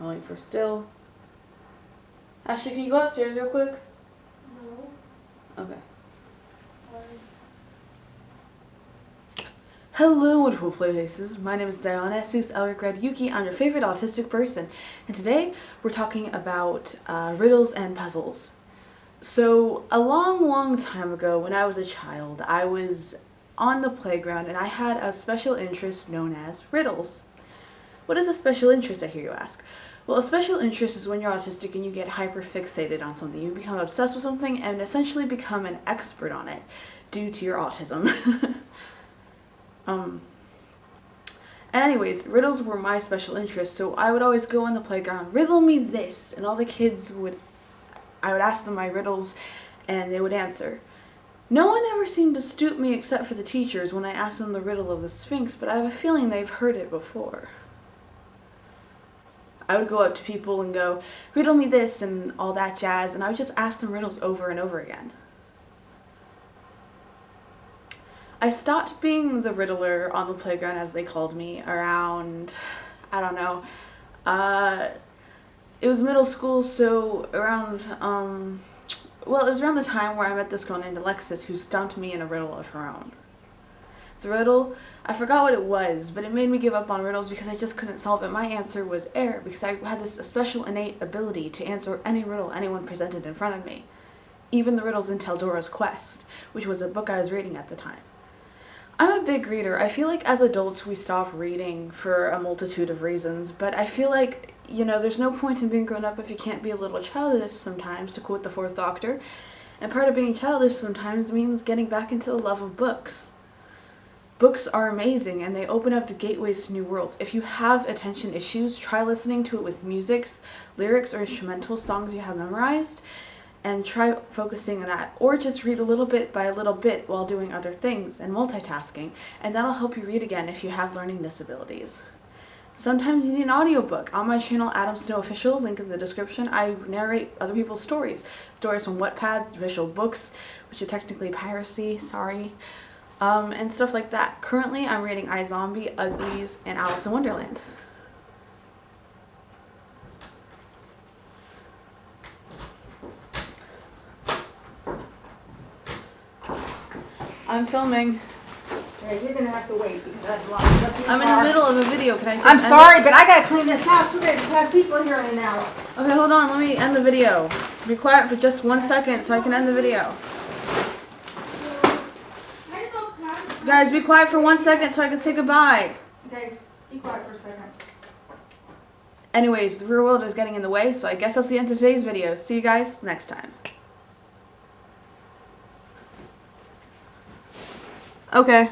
I'm waiting for still. Ashley, can you go upstairs real quick? No. Okay. Hello, wonderful places. My name is Diana Sus Elric Red Yuki. I'm your favorite autistic person, and today we're talking about uh, riddles and puzzles. So, a long, long time ago, when I was a child, I was on the playground and I had a special interest known as riddles. What is a special interest, I hear you ask? Well, a special interest is when you're autistic and you get hyper fixated on something. You become obsessed with something and essentially become an expert on it due to your autism. um, anyways, riddles were my special interest, so I would always go on the playground, riddle me this, and all the kids would, I would ask them my riddles, and they would answer. No one ever seemed to stoop me except for the teachers when I asked them the riddle of the Sphinx, but I have a feeling they've heard it before. I would go up to people and go, riddle me this and all that jazz, and I would just ask them riddles over and over again. I stopped being the riddler on the playground, as they called me, around, I don't know, uh, it was middle school, so around, um, well, it was around the time where I met this girl named Alexis who stumped me in a riddle of her own. The riddle, I forgot what it was, but it made me give up on riddles because I just couldn't solve it. My answer was air because I had this special innate ability to answer any riddle anyone presented in front of me. Even the riddles in Deltora's Quest, which was a book I was reading at the time. I'm a big reader. I feel like as adults we stop reading for a multitude of reasons, but I feel like, you know, there's no point in being grown up if you can't be a little childish sometimes, to quote the fourth doctor. And part of being childish sometimes means getting back into the love of books. Books are amazing and they open up the gateways to new worlds. If you have attention issues, try listening to it with musics, lyrics, or instrumental songs you have memorized and try focusing on that or just read a little bit by a little bit while doing other things and multitasking and that'll help you read again if you have learning disabilities. Sometimes you need an audiobook. On my channel, Adam Snow Official, link in the description, I narrate other people's stories. Stories from Wattpad, visual books, which is technically piracy, sorry, um, and stuff like that. Currently, I'm reading iZombie, Uglies, and Alice in Wonderland. I'm filming. Okay, you're gonna have to wait because I've locked up I'm in the middle of a video. Can I just I'm end it? sorry, but I gotta clean this house. We're gonna have people here in an hour. Okay, hold on. Let me end the video. Be quiet for just one second so I can end the video. Guys, be quiet for one second so I can say goodbye. Okay, be quiet for a second. Anyways, the real world is getting in the way, so I guess that's the end of today's video. See you guys next time. Okay.